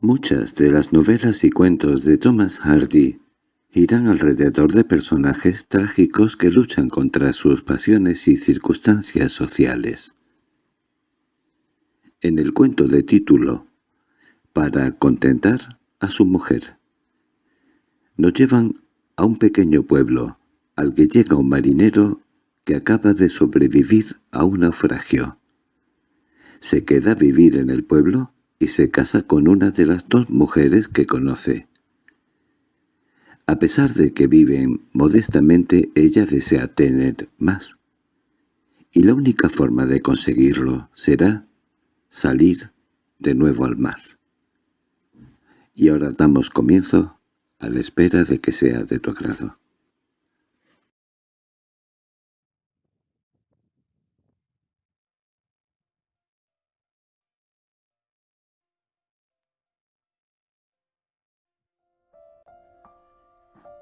Muchas de las novelas y cuentos de Thomas Hardy giran alrededor de personajes trágicos que luchan contra sus pasiones y circunstancias sociales. En el cuento de título, para contentar a su mujer, nos llevan a un pequeño pueblo, al que llega un marinero que acaba de sobrevivir a un naufragio. Se queda a vivir en el pueblo y se casa con una de las dos mujeres que conoce. A pesar de que viven modestamente, ella desea tener más. Y la única forma de conseguirlo será salir de nuevo al mar. Y ahora damos comienzo a la espera de que sea de tu agrado.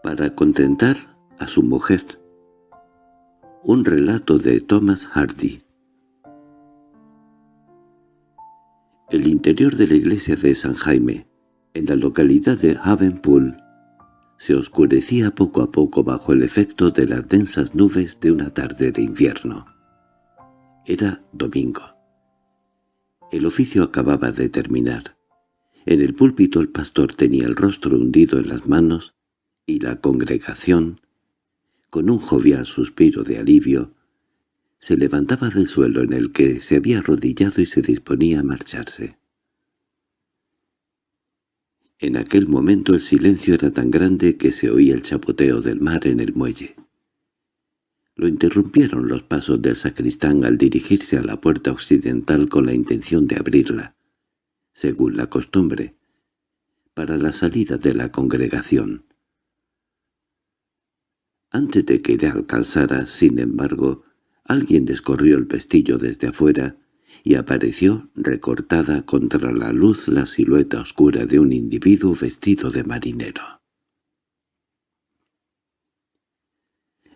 Para contentar a su mujer. Un relato de Thomas Hardy. El interior de la iglesia de San Jaime, en la localidad de Havenpool, se oscurecía poco a poco bajo el efecto de las densas nubes de una tarde de invierno. Era domingo. El oficio acababa de terminar. En el púlpito el pastor tenía el rostro hundido en las manos y la congregación, con un jovial suspiro de alivio, se levantaba del suelo en el que se había arrodillado y se disponía a marcharse. En aquel momento el silencio era tan grande que se oía el chapoteo del mar en el muelle. Lo interrumpieron los pasos del sacristán al dirigirse a la puerta occidental con la intención de abrirla, según la costumbre, para la salida de la congregación. Antes de que le alcanzara, sin embargo, alguien descorrió el pestillo desde afuera y apareció recortada contra la luz la silueta oscura de un individuo vestido de marinero.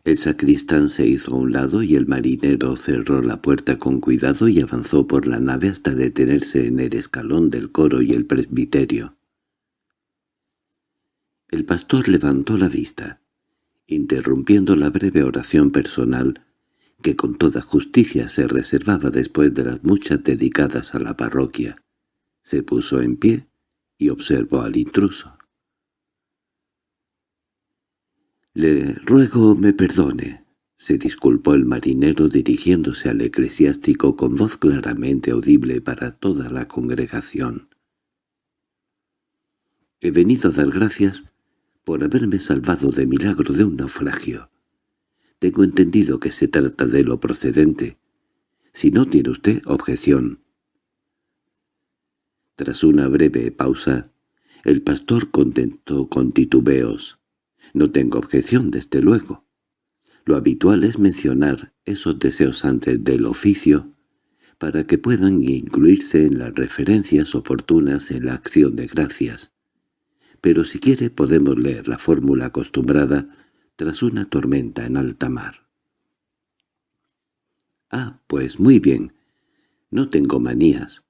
El sacristán se hizo a un lado y el marinero cerró la puerta con cuidado y avanzó por la nave hasta detenerse en el escalón del coro y el presbiterio. El pastor levantó la vista interrumpiendo la breve oración personal que con toda justicia se reservaba después de las muchas dedicadas a la parroquia. Se puso en pie y observó al intruso. «Le ruego me perdone», se disculpó el marinero dirigiéndose al eclesiástico con voz claramente audible para toda la congregación. «He venido a dar gracias por haberme salvado de milagro de un naufragio. Tengo entendido que se trata de lo procedente. Si no tiene usted objeción. Tras una breve pausa, el pastor contentó con titubeos. No tengo objeción, desde luego. Lo habitual es mencionar esos deseos antes del oficio para que puedan incluirse en las referencias oportunas en la acción de gracias pero si quiere podemos leer la fórmula acostumbrada tras una tormenta en alta mar. —Ah, pues muy bien. No tengo manías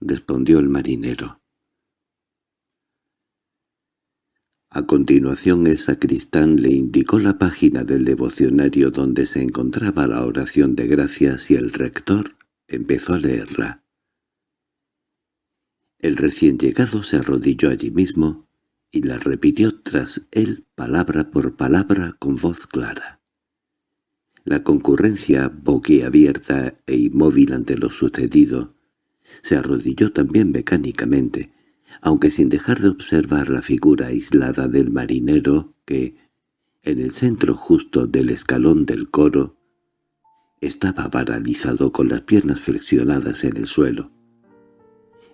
—respondió el marinero. A continuación el sacristán le indicó la página del devocionario donde se encontraba la oración de gracias y el rector empezó a leerla. El recién llegado se arrodilló allí mismo y la repitió tras él palabra por palabra con voz clara. La concurrencia, boquiabierta e inmóvil ante lo sucedido, se arrodilló también mecánicamente, aunque sin dejar de observar la figura aislada del marinero que, en el centro justo del escalón del coro, estaba paralizado con las piernas flexionadas en el suelo,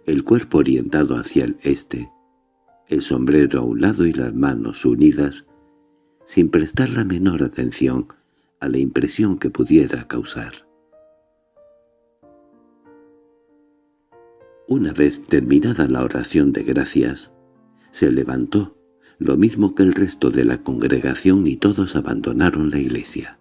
el cuerpo orientado hacia el este, el sombrero a un lado y las manos unidas, sin prestar la menor atención a la impresión que pudiera causar. Una vez terminada la oración de gracias, se levantó, lo mismo que el resto de la congregación y todos abandonaron la iglesia.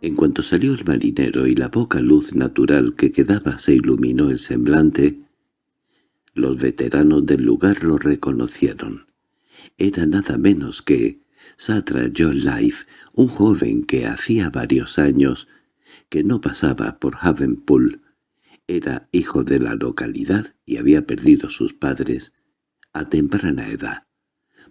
En cuanto salió el marinero y la poca luz natural que quedaba se iluminó el semblante, Los veteranos del lugar lo reconocieron. Era nada menos que Satra John Life, un joven que hacía varios años que no pasaba por Havenpool. Era hijo de la localidad y había perdido sus padres a temprana edad,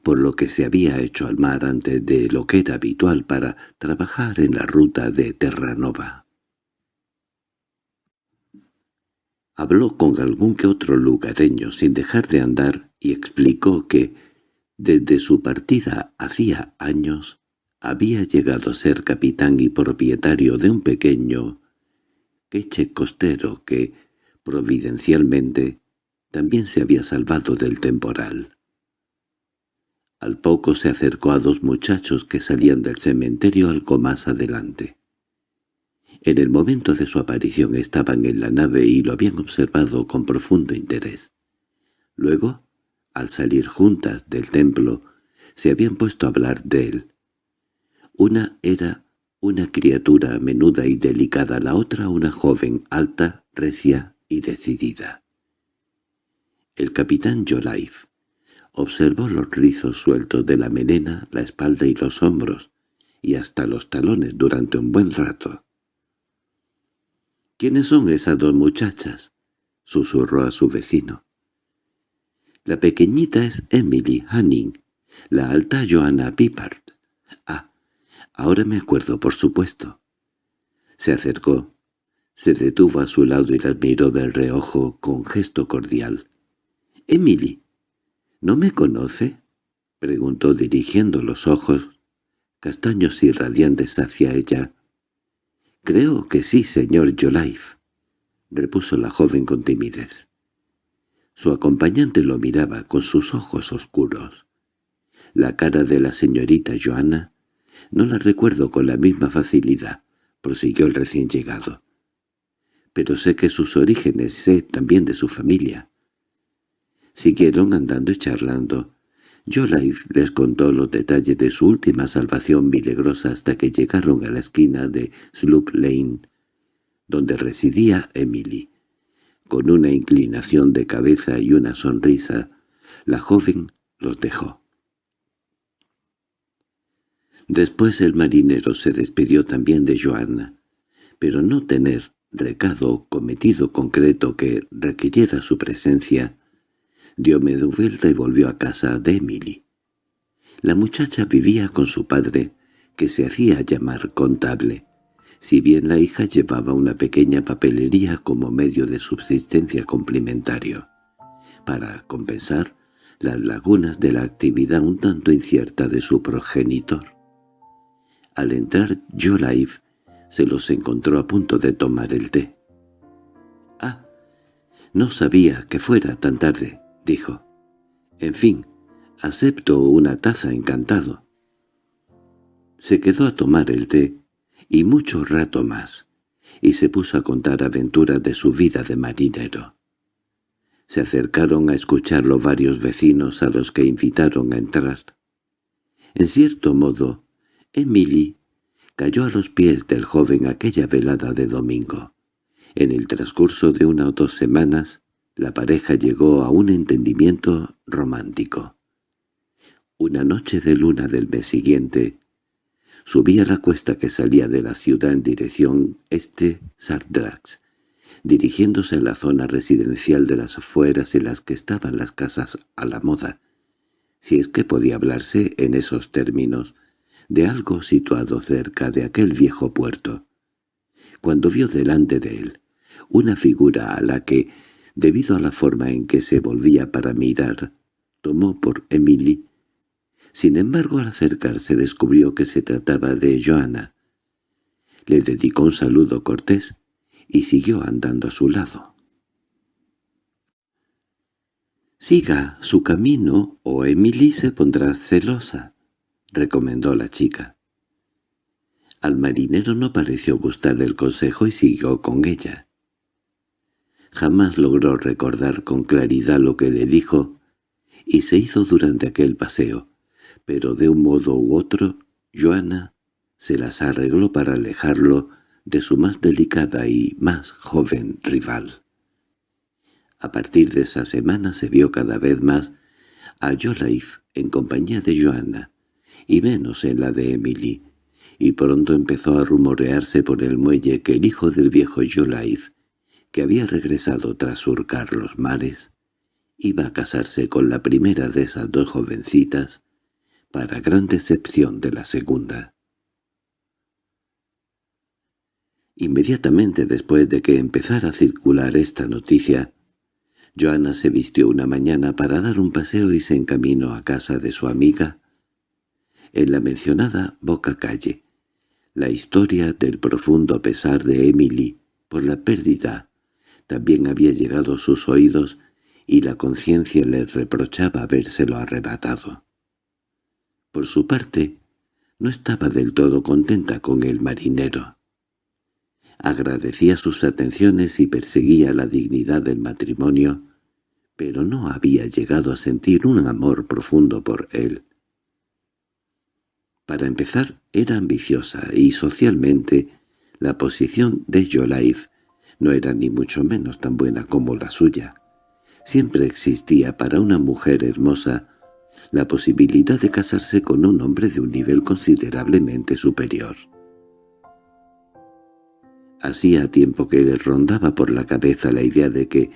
por lo que se había hecho al mar antes de lo que era habitual para trabajar en la ruta de Terranova. Habló con algún que otro lugareño sin dejar de andar y explicó que, desde su partida hacía años, había llegado a ser capitán y propietario de un pequeño queche costero que, providencialmente, también se había salvado del temporal. Al poco se acercó a dos muchachos que salían del cementerio algo más adelante. En el momento de su aparición estaban en la nave y lo habían observado con profundo interés. Luego, al salir juntas del templo, se habían puesto a hablar de él. Una era una criatura menuda y delicada, la otra una joven alta, recia y decidida. El capitán Jolife observó los rizos sueltos de la melena, la espalda y los hombros, y hasta los talones durante un buen rato. —¿Quiénes son esas dos muchachas? —susurró a su vecino. La pequeñita es Emily Hanning, la alta Joanna Pippard. Ah, ahora me acuerdo, por supuesto. Se acercó, se detuvo a su lado y la miró de reojo con gesto cordial. —Emily, ¿no me conoce? —preguntó dirigiendo los ojos, castaños y radiantes hacia ella. —Creo que sí, señor Jolife —repuso la joven con timidez. Su acompañante lo miraba con sus ojos oscuros. La cara de la señorita Joana no la recuerdo con la misma facilidad, prosiguió el recién llegado. Pero sé que sus orígenes, sé también de su familia. Siguieron andando y charlando, Jolife les contó los detalles de su última salvación milagrosa hasta que llegaron a la esquina de Sloop Lane, donde residía Emily. Con una inclinación de cabeza y una sonrisa, la joven los dejó. Después el marinero se despidió también de Joanna, pero no tener recado cometido concreto que requiriera su presencia, dio media vuelta y volvió a casa de Emily. La muchacha vivía con su padre, que se hacía llamar contable, si bien la hija llevaba una pequeña papelería como medio de subsistencia complementario, para compensar las lagunas de la actividad un tanto incierta de su progenitor. Al entrar Jolive se los encontró a punto de tomar el té. «Ah, no sabía que fuera tan tarde», dijo. «En fin, acepto una taza encantado». Se quedó a tomar el té, y mucho rato más, y se puso a contar aventuras de su vida de marinero. Se acercaron a escucharlo varios vecinos a los que invitaron a entrar. En cierto modo, Emily cayó a los pies del joven aquella velada de domingo. En el transcurso de una o dos semanas, la pareja llegó a un entendimiento romántico. Una noche de luna del mes siguiente, subía la cuesta que salía de la ciudad en dirección este-Sardrax, dirigiéndose a la zona residencial de las afueras en las que estaban las casas a la moda, si es que podía hablarse en esos términos, de algo situado cerca de aquel viejo puerto. Cuando vio delante de él una figura a la que debido a la forma en que se volvía para mirar, tomó por Emily. Sin embargo, al acercarse descubrió que se trataba de Joana. Le dedicó un saludo cortés y siguió andando a su lado. «Siga su camino o Emily se pondrá celosa», recomendó la chica. Al marinero no pareció gustarle el consejo y siguió con ella. Jamás logró recordar con claridad lo que le dijo, y se hizo durante aquel paseo, pero de un modo u otro, Joana se las arregló para alejarlo de su más delicada y más joven rival. A partir de esa semana se vio cada vez más a Joliffe en compañía de Joanna, y menos en la de Emily, y pronto empezó a rumorearse por el muelle que el hijo del viejo Joliffe, que había regresado tras surcar los mares, iba a casarse con la primera de esas dos jovencitas, para gran decepción de la segunda. Inmediatamente después de que empezara a circular esta noticia, Joana se vistió una mañana para dar un paseo y se encaminó a casa de su amiga en la mencionada Boca Calle. La historia del profundo pesar de Emily por la pérdida también había llegado a sus oídos y la conciencia le reprochaba habérselo arrebatado. Por su parte, no estaba del todo contenta con el marinero. Agradecía sus atenciones y perseguía la dignidad del matrimonio, pero no había llegado a sentir un amor profundo por él. Para empezar, era ambiciosa y socialmente la posición de Jolife no era ni mucho menos tan buena como la suya. Siempre existía para una mujer hermosa la posibilidad de casarse con un hombre de un nivel considerablemente superior. Hacía tiempo que le rondaba por la cabeza la idea de que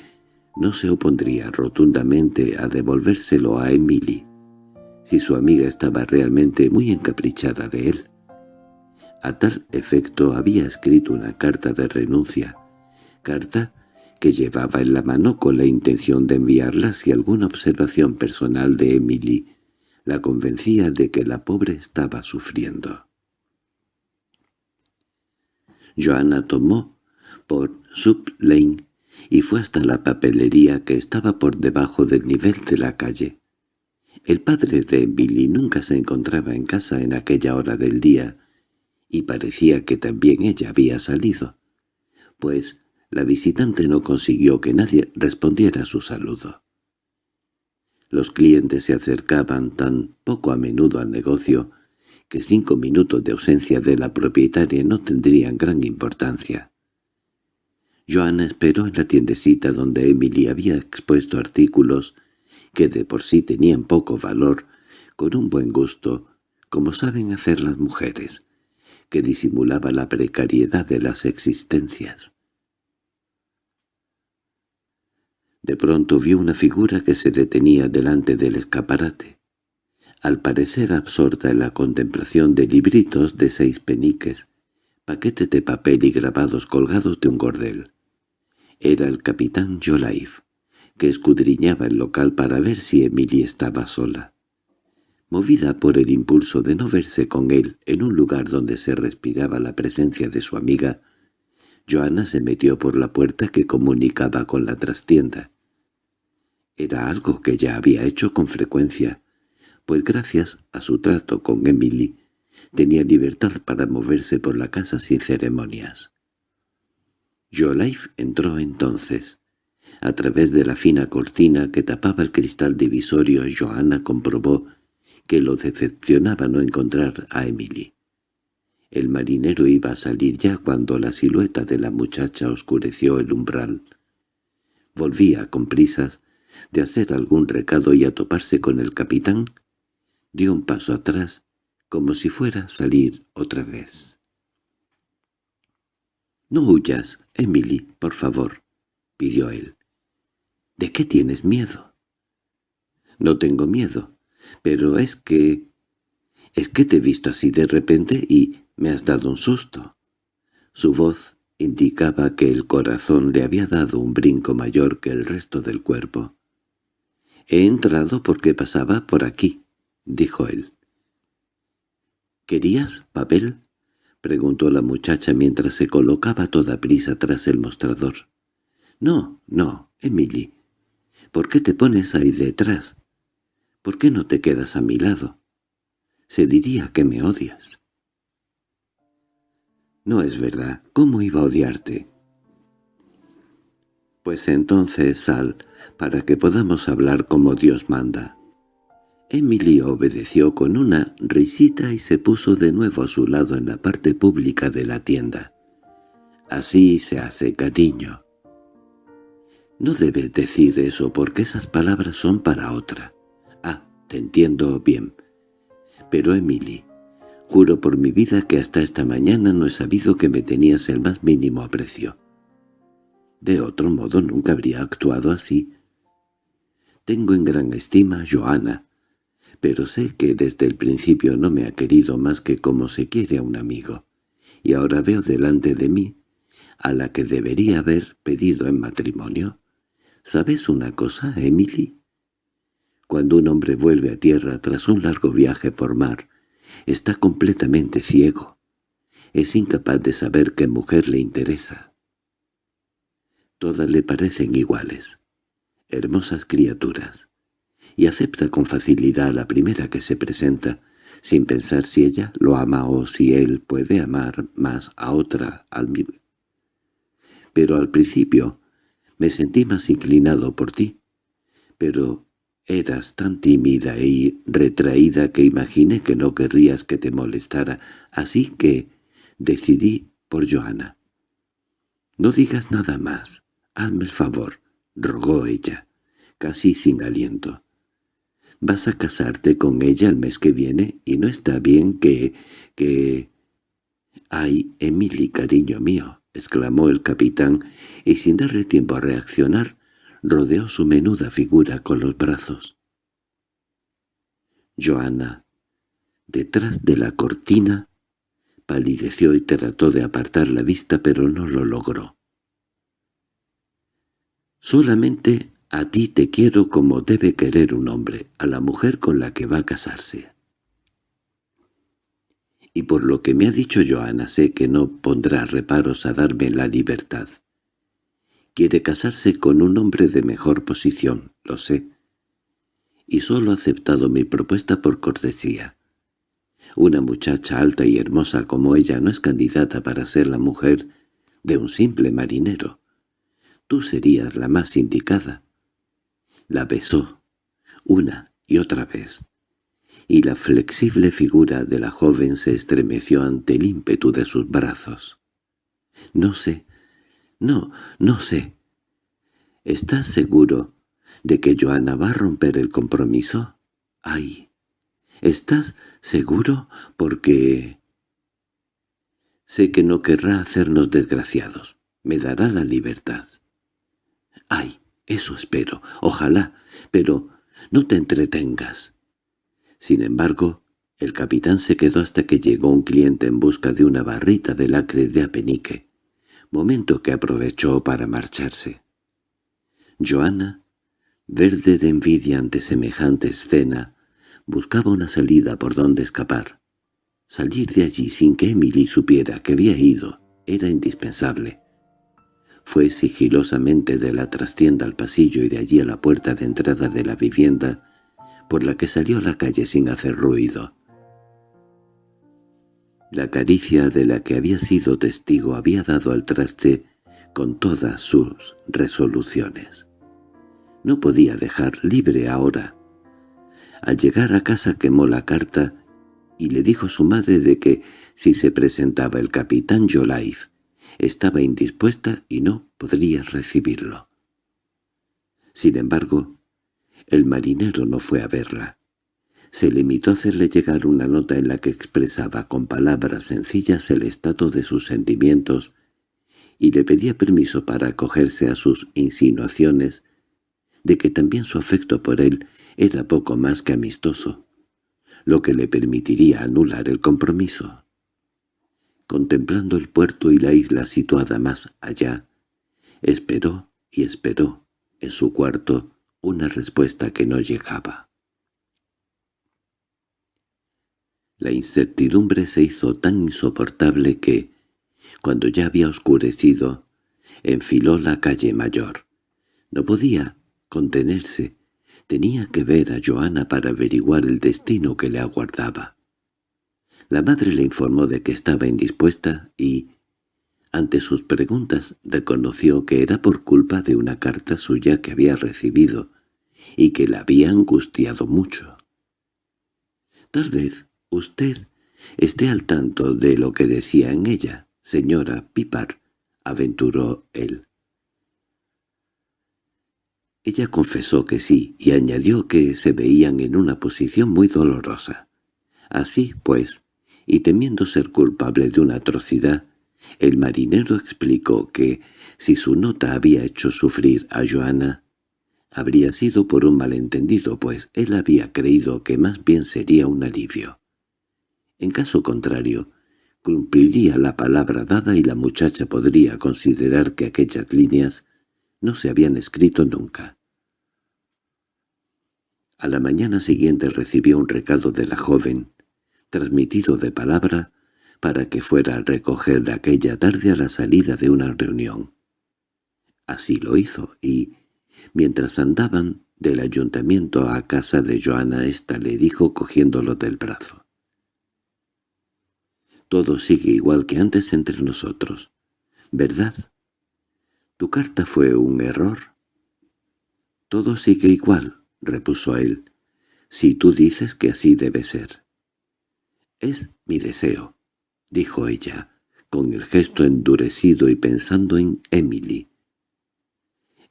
no se opondría rotundamente a devolvérselo a Emily, si su amiga estaba realmente muy encaprichada de él. A tal efecto había escrito una carta de renuncia, carta que llevaba en la mano con la intención de enviarla si alguna observación personal de Emily la convencía de que la pobre estaba sufriendo. Joanna tomó por Sub Lane y fue hasta la papelería que estaba por debajo del nivel de la calle. El padre de Emily nunca se encontraba en casa en aquella hora del día, y parecía que también ella había salido, pues la visitante no consiguió que nadie respondiera a su saludo. Los clientes se acercaban tan poco a menudo al negocio que cinco minutos de ausencia de la propietaria no tendrían gran importancia. Joana esperó en la tiendecita donde Emily había expuesto artículos que de por sí tenían poco valor, con un buen gusto, como saben hacer las mujeres, que disimulaba la precariedad de las existencias. De pronto vio una figura que se detenía delante del escaparate al parecer absorta en la contemplación de libritos de seis peniques, paquetes de papel y grabados colgados de un gordel. Era el capitán Joliffe, que escudriñaba el local para ver si Emily estaba sola. Movida por el impulso de no verse con él en un lugar donde se respiraba la presencia de su amiga, Joana se metió por la puerta que comunicaba con la trastienda. Era algo que ya había hecho con frecuencia, pues gracias a su trato con Emily tenía libertad para moverse por la casa sin ceremonias. Jolife entró entonces. A través de la fina cortina que tapaba el cristal divisorio, Johanna comprobó que lo decepcionaba no encontrar a Emily. El marinero iba a salir ya cuando la silueta de la muchacha oscureció el umbral. Volvía con prisas de hacer algún recado y a toparse con el capitán, dio un paso atrás, como si fuera a salir otra vez. —No huyas, Emily, por favor —pidió él. —¿De qué tienes miedo? —No tengo miedo, pero es que... es que te he visto así de repente y me has dado un susto. Su voz indicaba que el corazón le había dado un brinco mayor que el resto del cuerpo. He entrado porque pasaba por aquí —dijo él. —¿Querías papel? —preguntó la muchacha mientras se colocaba toda prisa tras el mostrador. —No, no, Emily. ¿Por qué te pones ahí detrás? ¿Por qué no te quedas a mi lado? Se diría que me odias. —No es verdad. ¿Cómo iba a odiarte? —Pues entonces sal, para que podamos hablar como Dios manda. Emily obedeció con una risita y se puso de nuevo a su lado en la parte pública de la tienda. Así se hace, cariño. No debes decir eso porque esas palabras son para otra. Ah, te entiendo bien. Pero Emily, juro por mi vida que hasta esta mañana no he sabido que me tenías el más mínimo aprecio. De otro modo nunca habría actuado así. Tengo en gran estima a Joana, pero sé que desde el principio no me ha querido más que como se quiere a un amigo, y ahora veo delante de mí a la que debería haber pedido en matrimonio. ¿Sabes una cosa, Emily? Cuando un hombre vuelve a tierra tras un largo viaje por mar, está completamente ciego. Es incapaz de saber qué mujer le interesa. Todas le parecen iguales, hermosas criaturas, y acepta con facilidad a la primera que se presenta, sin pensar si ella lo ama o si él puede amar más a otra al Pero al principio me sentí más inclinado por ti, pero eras tan tímida y retraída que imaginé que no querrías que te molestara, así que decidí por Joana. «No digas nada más, hazme el favor», rogó ella, casi sin aliento. «Vas a casarte con ella el mes que viene y no está bien que... que...» «Ay, Emily, cariño mío», exclamó el capitán, y sin darle tiempo a reaccionar, rodeó su menuda figura con los brazos. Joana, detrás de la cortina, palideció y trató de apartar la vista, pero no lo logró. «Solamente a ti te quiero como debe querer un hombre, a la mujer con la que va a casarse. Y por lo que me ha dicho Joana sé que no pondrá reparos a darme la libertad. Quiere casarse con un hombre de mejor posición, lo sé. Y solo ha aceptado mi propuesta por cortesía. Una muchacha alta y hermosa como ella no es candidata para ser la mujer de un simple marinero. Tú serías la más indicada. La besó, una y otra vez, y la flexible figura de la joven se estremeció ante el ímpetu de sus brazos. No sé, no, no sé. ¿Estás seguro de que Joana va a romper el compromiso? Ay, ¿estás seguro? Porque... Sé que no querrá hacernos desgraciados. Me dará la libertad. Ay, eso espero. Ojalá. Pero no te entretengas. Sin embargo, el capitán se quedó hasta que llegó un cliente en busca de una barrita de lacre de apenique momento que aprovechó para marcharse. Joana, verde de envidia ante semejante escena, buscaba una salida por donde escapar. Salir de allí sin que Emily supiera que había ido era indispensable. Fue sigilosamente de la trastienda al pasillo y de allí a la puerta de entrada de la vivienda, por la que salió a la calle sin hacer ruido. La caricia de la que había sido testigo había dado al traste con todas sus resoluciones. No podía dejar libre ahora. Al llegar a casa quemó la carta y le dijo a su madre de que, si se presentaba el capitán Jolife, estaba indispuesta y no podría recibirlo. Sin embargo, el marinero no fue a verla se limitó a hacerle llegar una nota en la que expresaba con palabras sencillas el estado de sus sentimientos y le pedía permiso para acogerse a sus insinuaciones de que también su afecto por él era poco más que amistoso, lo que le permitiría anular el compromiso. Contemplando el puerto y la isla situada más allá, esperó y esperó en su cuarto una respuesta que no llegaba. La incertidumbre se hizo tan insoportable que, cuando ya había oscurecido, enfiló la calle mayor. No podía contenerse. Tenía que ver a Joana para averiguar el destino que le aguardaba. La madre le informó de que estaba indispuesta y, ante sus preguntas, reconoció que era por culpa de una carta suya que había recibido y que la había angustiado mucho. Tal vez Usted esté al tanto de lo que decía en ella, señora Pipar, aventuró él. Ella confesó que sí y añadió que se veían en una posición muy dolorosa. Así, pues, y temiendo ser culpable de una atrocidad, el marinero explicó que, si su nota había hecho sufrir a Joana, habría sido por un malentendido, pues él había creído que más bien sería un alivio. En caso contrario, cumpliría la palabra dada y la muchacha podría considerar que aquellas líneas no se habían escrito nunca. A la mañana siguiente recibió un recado de la joven, transmitido de palabra, para que fuera a recoger aquella tarde a la salida de una reunión. Así lo hizo, y, mientras andaban del ayuntamiento a casa de Joana, ésta le dijo cogiéndolo del brazo. «Todo sigue igual que antes entre nosotros, ¿verdad? ¿Tu carta fue un error?» «Todo sigue igual», repuso él, «si tú dices que así debe ser». «Es mi deseo», dijo ella, con el gesto endurecido y pensando en Emily.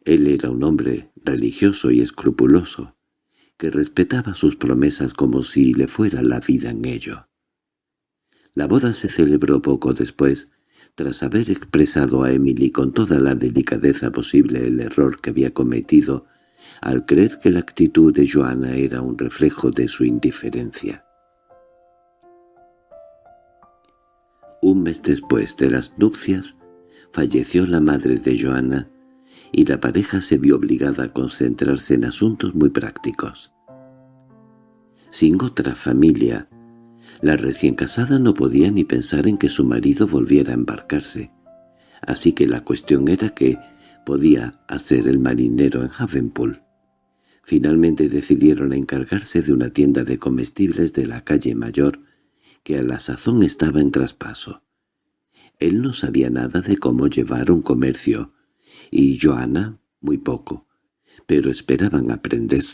Él era un hombre religioso y escrupuloso, que respetaba sus promesas como si le fuera la vida en ello. La boda se celebró poco después, tras haber expresado a Emily con toda la delicadeza posible el error que había cometido al creer que la actitud de Joana era un reflejo de su indiferencia. Un mes después de las nupcias, falleció la madre de Joana y la pareja se vio obligada a concentrarse en asuntos muy prácticos. Sin otra familia, la recién casada no podía ni pensar en que su marido volviera a embarcarse, así que la cuestión era que podía hacer el marinero en Havenpool. Finalmente decidieron encargarse de una tienda de comestibles de la calle Mayor, que a la sazón estaba en traspaso. Él no sabía nada de cómo llevar un comercio, y Joana muy poco, pero esperaban aprender.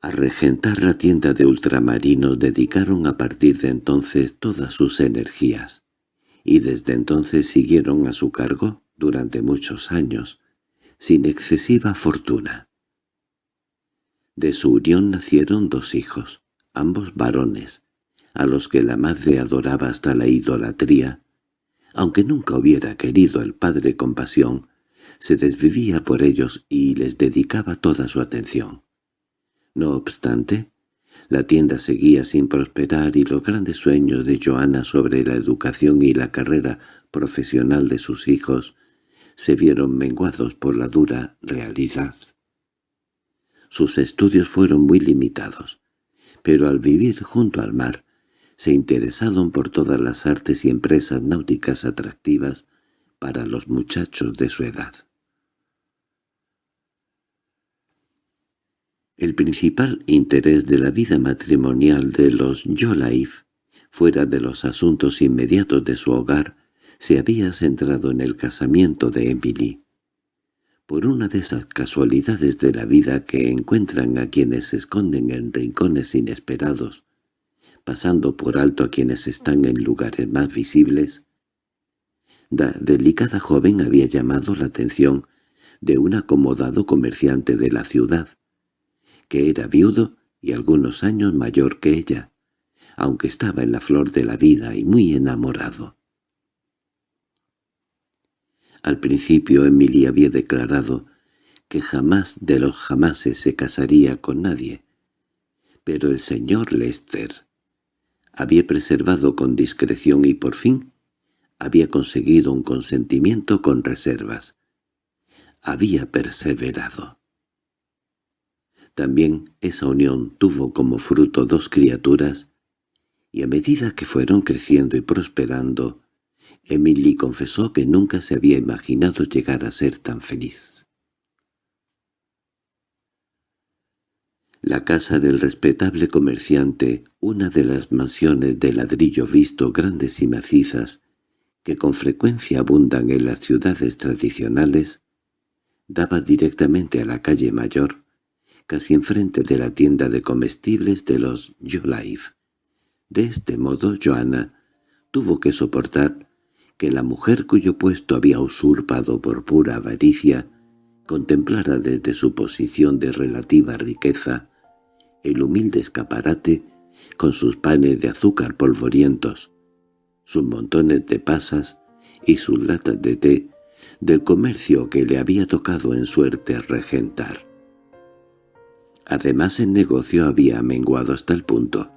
A regentar la tienda de ultramarinos dedicaron a partir de entonces todas sus energías, y desde entonces siguieron a su cargo durante muchos años, sin excesiva fortuna. De su unión nacieron dos hijos, ambos varones, a los que la madre adoraba hasta la idolatría, aunque nunca hubiera querido el padre compasión, se desvivía por ellos y les dedicaba toda su atención. No obstante, la tienda seguía sin prosperar y los grandes sueños de Joana sobre la educación y la carrera profesional de sus hijos se vieron menguados por la dura realidad. Sus estudios fueron muy limitados, pero al vivir junto al mar se interesaron por todas las artes y empresas náuticas atractivas para los muchachos de su edad. El principal interés de la vida matrimonial de los Joliffe, fuera de los asuntos inmediatos de su hogar, se había centrado en el casamiento de Emily. Por una de esas casualidades de la vida que encuentran a quienes se esconden en rincones inesperados, pasando por alto a quienes están en lugares más visibles, la delicada joven había llamado la atención de un acomodado comerciante de la ciudad, que era viudo y algunos años mayor que ella, aunque estaba en la flor de la vida y muy enamorado. Al principio Emily había declarado que jamás de los jamases se casaría con nadie, pero el señor Lester había preservado con discreción y por fin había conseguido un consentimiento con reservas. Había perseverado. También esa unión tuvo como fruto dos criaturas, y a medida que fueron creciendo y prosperando, Emily confesó que nunca se había imaginado llegar a ser tan feliz. La casa del respetable comerciante, una de las mansiones de ladrillo visto grandes y macizas, que con frecuencia abundan en las ciudades tradicionales, daba directamente a la calle mayor, casi enfrente de la tienda de comestibles de los Jolife. De este modo Joana tuvo que soportar que la mujer cuyo puesto había usurpado por pura avaricia contemplara desde su posición de relativa riqueza el humilde escaparate con sus panes de azúcar polvorientos, sus montones de pasas y sus latas de té del comercio que le había tocado en suerte regentar. Además el negocio había menguado hasta el punto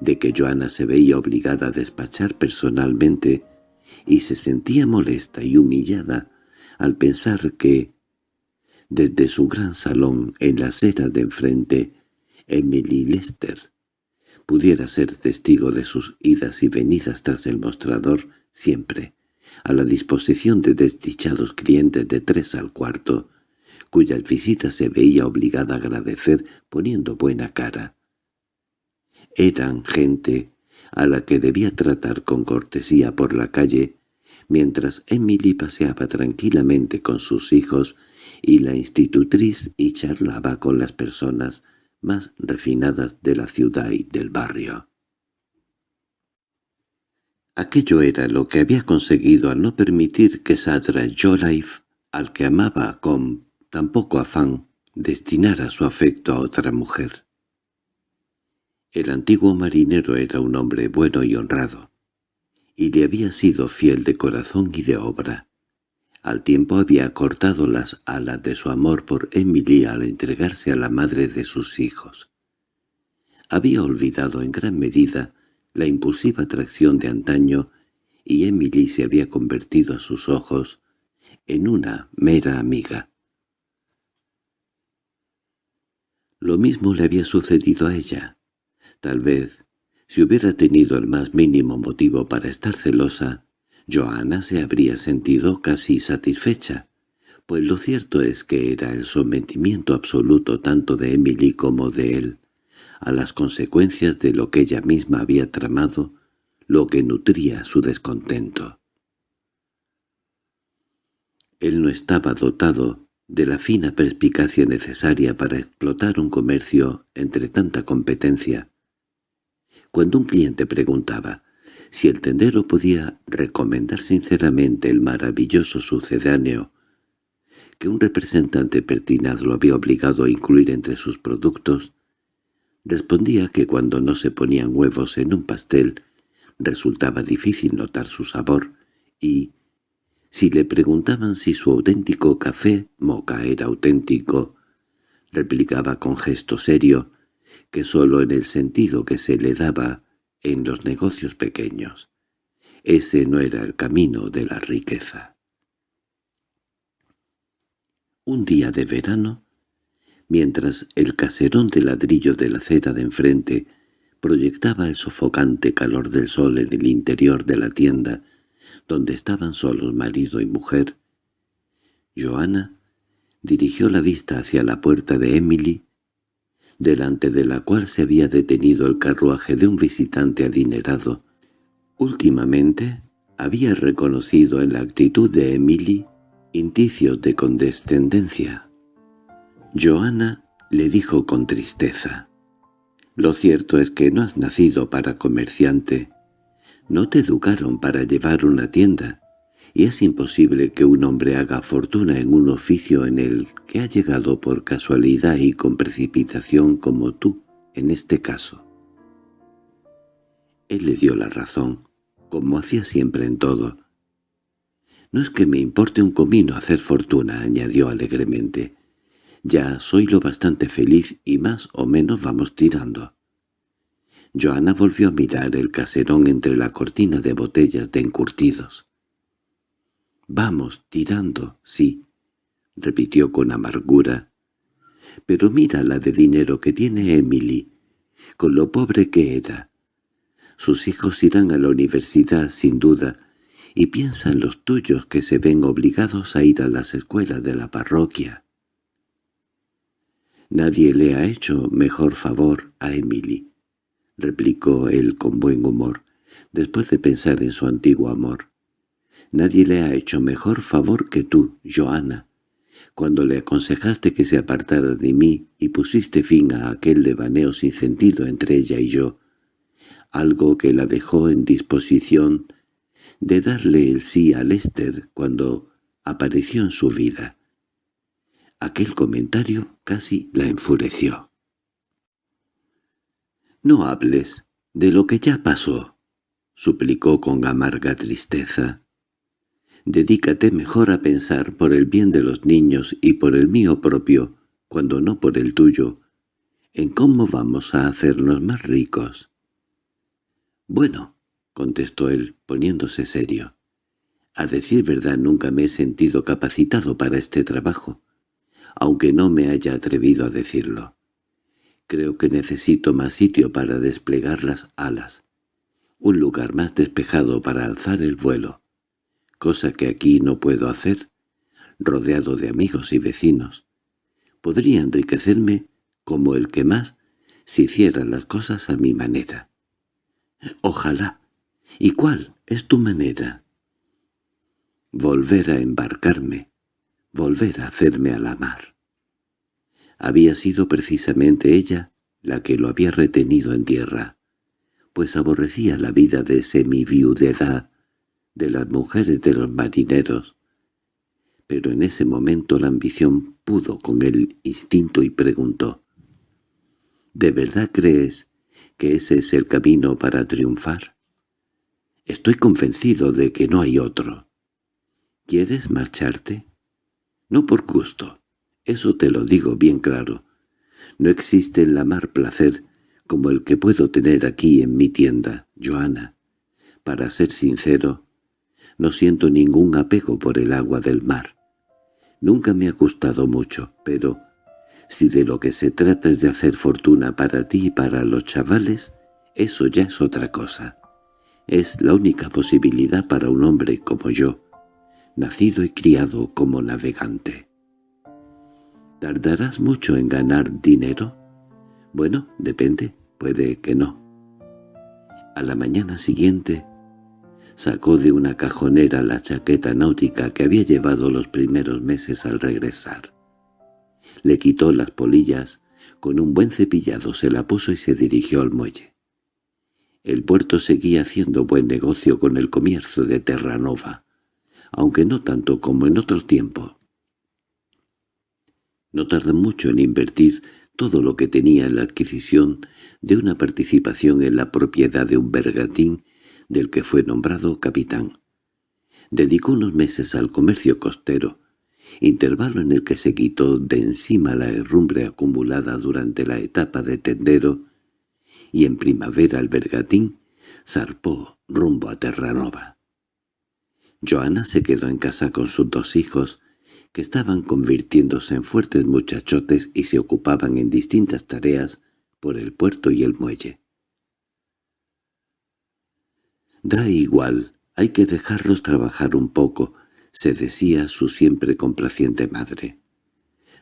de que Joana se veía obligada a despachar personalmente y se sentía molesta y humillada al pensar que, desde su gran salón en la acera de enfrente, Emily Lester pudiera ser testigo de sus idas y venidas tras el mostrador siempre, a la disposición de desdichados clientes de tres al cuarto, cuyas visitas se veía obligada a agradecer poniendo buena cara. Eran gente a la que debía tratar con cortesía por la calle, mientras Emily paseaba tranquilamente con sus hijos y la institutriz y charlaba con las personas más refinadas de la ciudad y del barrio. Aquello era lo que había conseguido al no permitir que Sadra Jolife, al que amaba con tan poco afán, destinara su afecto a otra mujer. El antiguo marinero era un hombre bueno y honrado, y le había sido fiel de corazón y de obra. Al tiempo había cortado las alas de su amor por Emily al entregarse a la madre de sus hijos. Había olvidado en gran medida la impulsiva atracción de antaño y Emily se había convertido a sus ojos en una mera amiga. Lo mismo le había sucedido a ella. Tal vez, si hubiera tenido el más mínimo motivo para estar celosa, Johanna se habría sentido casi satisfecha, pues lo cierto es que era el sometimiento absoluto tanto de Emily como de él a las consecuencias de lo que ella misma había tramado, lo que nutría su descontento. Él no estaba dotado de la fina perspicacia necesaria para explotar un comercio entre tanta competencia. Cuando un cliente preguntaba si el tendero podía recomendar sinceramente el maravilloso sucedáneo que un representante pertinaz lo había obligado a incluir entre sus productos, Respondía que cuando no se ponían huevos en un pastel resultaba difícil notar su sabor y, si le preguntaban si su auténtico café moca era auténtico, replicaba con gesto serio que sólo en el sentido que se le daba en los negocios pequeños. Ese no era el camino de la riqueza. Un día de verano, mientras el caserón de ladrillo de la acera de enfrente proyectaba el sofocante calor del sol en el interior de la tienda, donde estaban solos marido y mujer. Joana dirigió la vista hacia la puerta de Emily, delante de la cual se había detenido el carruaje de un visitante adinerado. Últimamente había reconocido en la actitud de Emily indicios de condescendencia. Joana le dijo con tristeza, «Lo cierto es que no has nacido para comerciante. No te educaron para llevar una tienda, y es imposible que un hombre haga fortuna en un oficio en el que ha llegado por casualidad y con precipitación como tú, en este caso». Él le dio la razón, como hacía siempre en todo. «No es que me importe un comino hacer fortuna», añadió alegremente. Ya soy lo bastante feliz y más o menos vamos tirando. Joana volvió a mirar el caserón entre la cortina de botellas de encurtidos. «Vamos, tirando, sí», repitió con amargura. «Pero mira la de dinero que tiene Emily, con lo pobre que era. Sus hijos irán a la universidad, sin duda, y piensan los tuyos que se ven obligados a ir a las escuelas de la parroquia. «Nadie le ha hecho mejor favor a Emily», replicó él con buen humor, después de pensar en su antiguo amor. «Nadie le ha hecho mejor favor que tú, Joana, cuando le aconsejaste que se apartara de mí y pusiste fin a aquel devaneo sin sentido entre ella y yo, algo que la dejó en disposición de darle el sí a Lester cuando apareció en su vida. Aquel comentario casi la enfureció. «No hables de lo que ya pasó», suplicó con amarga tristeza. «Dedícate mejor a pensar por el bien de los niños y por el mío propio, cuando no por el tuyo, en cómo vamos a hacernos más ricos». «Bueno», contestó él, poniéndose serio. «A decir verdad nunca me he sentido capacitado para este trabajo, aunque no me haya atrevido a decirlo. Creo que necesito más sitio para desplegar las alas, un lugar más despejado para alzar el vuelo, cosa que aquí no puedo hacer, rodeado de amigos y vecinos. Podría enriquecerme como el que más si hiciera las cosas a mi manera. Ojalá. ¿Y cuál es tu manera? Volver a embarcarme, volver a hacerme a la mar. Había sido precisamente ella la que lo había retenido en tierra, pues aborrecía la vida de semiviudedad de las mujeres de los marineros. Pero en ese momento la ambición pudo con el instinto y preguntó, ¿De verdad crees que ese es el camino para triunfar? Estoy convencido de que no hay otro. ¿Quieres marcharte? No por gusto, eso te lo digo bien claro. No existe en la mar placer como el que puedo tener aquí en mi tienda, Joana. Para ser sincero, no siento ningún apego por el agua del mar. Nunca me ha gustado mucho, pero si de lo que se trata es de hacer fortuna para ti y para los chavales, eso ya es otra cosa. Es la única posibilidad para un hombre como yo, nacido y criado como navegante. ¿Tardarás mucho en ganar dinero? Bueno, depende, puede que no. A la mañana siguiente sacó de una cajonera la chaqueta náutica que había llevado los primeros meses al regresar. Le quitó las polillas, con un buen cepillado se la puso y se dirigió al muelle. El puerto seguía haciendo buen negocio con el comercio de Terranova, aunque no tanto como en otro tiempo. No tardó mucho en invertir todo lo que tenía en la adquisición de una participación en la propiedad de un bergantín del que fue nombrado capitán. Dedicó unos meses al comercio costero, intervalo en el que se quitó de encima la herrumbre acumulada durante la etapa de tendero, y en primavera el bergatín zarpó rumbo a Terranova. Joana se quedó en casa con sus dos hijos, que estaban convirtiéndose en fuertes muchachotes y se ocupaban en distintas tareas por el puerto y el muelle. «Da igual, hay que dejarlos trabajar un poco», se decía su siempre complaciente madre.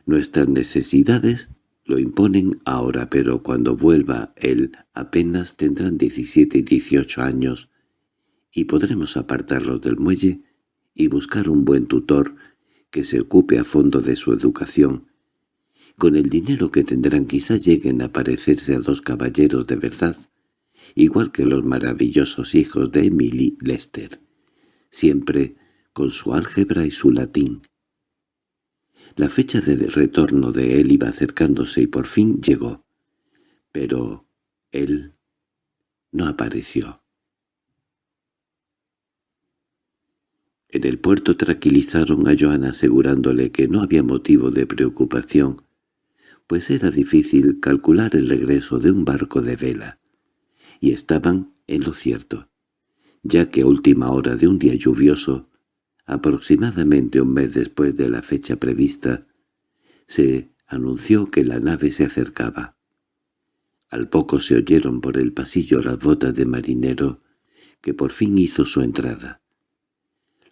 «Nuestras necesidades lo imponen ahora, pero cuando vuelva él apenas tendrán diecisiete y dieciocho años y podremos apartarlos del muelle y buscar un buen tutor que se ocupe a fondo de su educación. Con el dinero que tendrán quizá lleguen a parecerse a dos caballeros de verdad, igual que los maravillosos hijos de Emily Lester, siempre con su álgebra y su latín. La fecha de retorno de él iba acercándose y por fin llegó. Pero él no apareció. En el puerto tranquilizaron a Joana asegurándole que no había motivo de preocupación, pues era difícil calcular el regreso de un barco de vela, y estaban en lo cierto, ya que a última hora de un día lluvioso, aproximadamente un mes después de la fecha prevista, se anunció que la nave se acercaba. Al poco se oyeron por el pasillo las botas de marinero, que por fin hizo su entrada.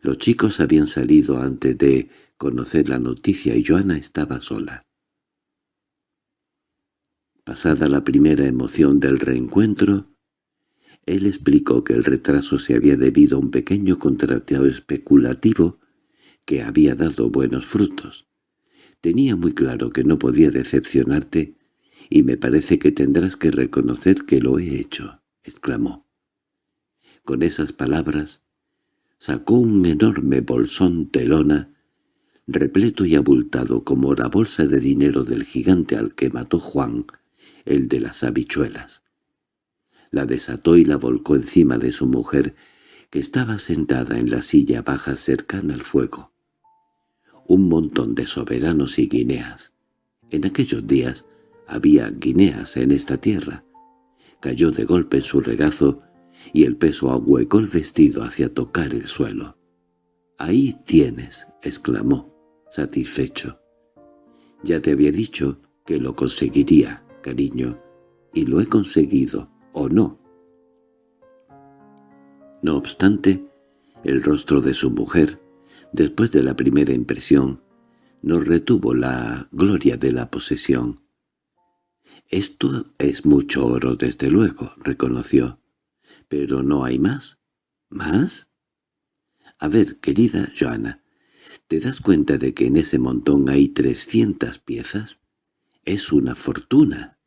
Los chicos habían salido antes de conocer la noticia y Joana estaba sola. Pasada la primera emoción del reencuentro, él explicó que el retraso se había debido a un pequeño contrato especulativo que había dado buenos frutos. Tenía muy claro que no podía decepcionarte y me parece que tendrás que reconocer que lo he hecho, exclamó. Con esas palabras sacó un enorme bolsón telona, repleto y abultado como la bolsa de dinero del gigante al que mató Juan, el de las habichuelas. La desató y la volcó encima de su mujer, que estaba sentada en la silla baja cercana al fuego. Un montón de soberanos y guineas. En aquellos días había guineas en esta tierra. Cayó de golpe en su regazo y el peso ahuecó el vestido hacia tocar el suelo. «Ahí tienes», exclamó, satisfecho. «Ya te había dicho que lo conseguiría, cariño, y lo he conseguido, ¿o no?» No obstante, el rostro de su mujer, después de la primera impresión, no retuvo la gloria de la posesión. «Esto es mucho oro, desde luego», reconoció. «¿Pero no hay más?» ¿Más? A ver, querida Joana, ¿te das cuenta de que en ese montón hay trescientas piezas? Es una fortuna.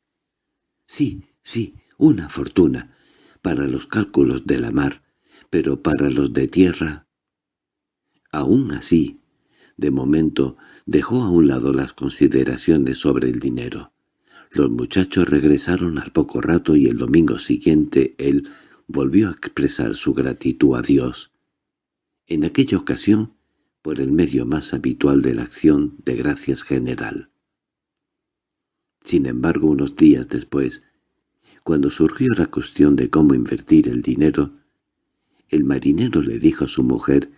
Sí, sí, una fortuna, para los cálculos de la mar, pero para los de tierra... Aún así, de momento, dejó a un lado las consideraciones sobre el dinero. Los muchachos regresaron al poco rato y el domingo siguiente él volvió a expresar su gratitud a Dios. En aquella ocasión, por el medio más habitual de la acción de gracias general. Sin embargo, unos días después, cuando surgió la cuestión de cómo invertir el dinero, el marinero le dijo a su mujer